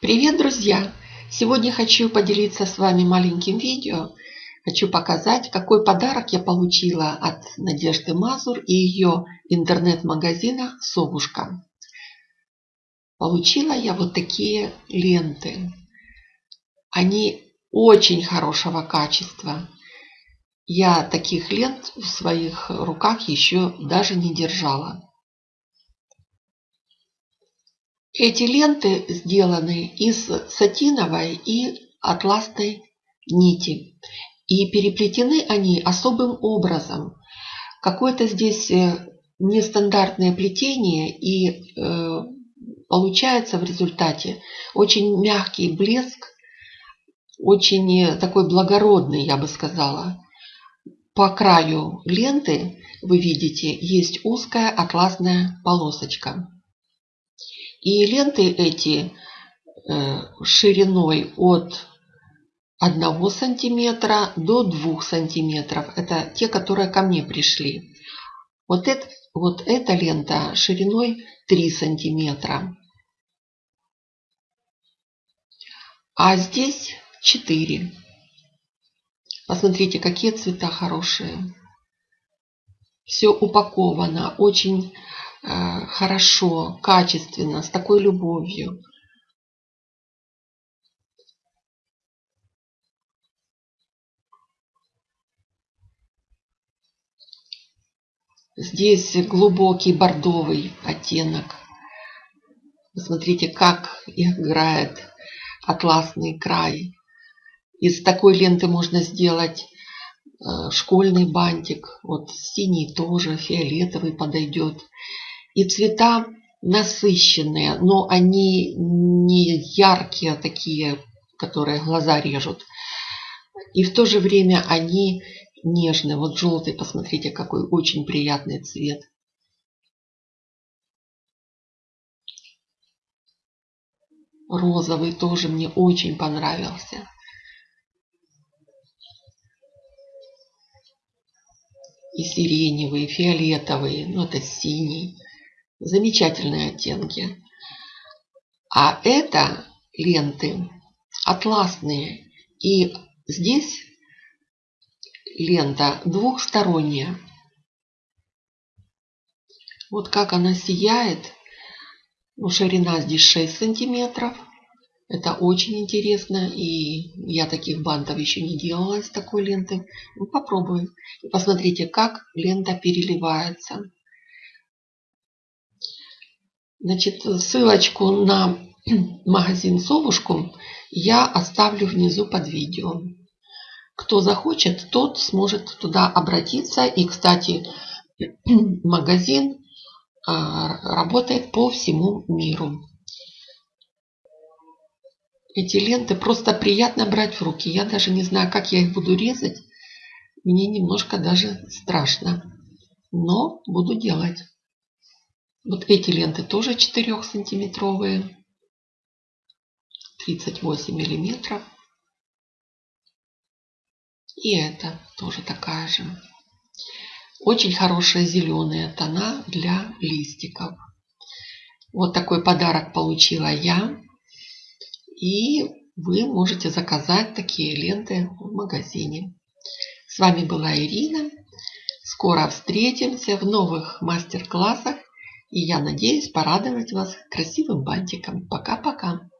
Привет, друзья! Сегодня хочу поделиться с вами маленьким видео. Хочу показать, какой подарок я получила от Надежды Мазур и ее интернет-магазина «Совушка». Получила я вот такие ленты. Они очень хорошего качества. Я таких лент в своих руках еще даже не держала. Эти ленты сделаны из сатиновой и атласной нити. И переплетены они особым образом. Какое-то здесь э, нестандартное плетение и э, получается в результате очень мягкий блеск, очень э, такой благородный, я бы сказала. По краю ленты, вы видите, есть узкая атласная полосочка. И ленты эти э, шириной от 1 сантиметра до 2 сантиметров. Это те, которые ко мне пришли. Вот, это, вот эта лента шириной 3 сантиметра. А здесь 4. Посмотрите, какие цвета хорошие. Все упаковано очень хорошо, качественно, с такой любовью. Здесь глубокий бордовый оттенок. Посмотрите, как играет атласный край. Из такой ленты можно сделать э, школьный бантик. Вот синий тоже, фиолетовый подойдет. И цвета насыщенные, но они не яркие такие, которые глаза режут. И в то же время они нежные. Вот желтый, посмотрите, какой очень приятный цвет. Розовый тоже мне очень понравился. И сиреневый, и фиолетовый, ну это синий. Замечательные оттенки. А это ленты атласные. И здесь лента двухсторонняя. Вот как она сияет. Ну, ширина здесь 6 сантиметров. Это очень интересно. И я таких бантов еще не делала из такой ленты. Ну, попробуем. И посмотрите, как лента переливается. Значит, ссылочку на магазин Совушку я оставлю внизу под видео. Кто захочет, тот сможет туда обратиться. И, кстати, магазин а, работает по всему миру. Эти ленты просто приятно брать в руки. Я даже не знаю, как я их буду резать. Мне немножко даже страшно. Но буду делать. Вот эти ленты тоже 4 сантиметровые. 38 миллиметров. И это тоже такая же. Очень хорошие зеленые тона для листиков. Вот такой подарок получила я. И вы можете заказать такие ленты в магазине. С вами была Ирина. Скоро встретимся в новых мастер-классах и я надеюсь порадовать вас красивым бантиком. Пока-пока.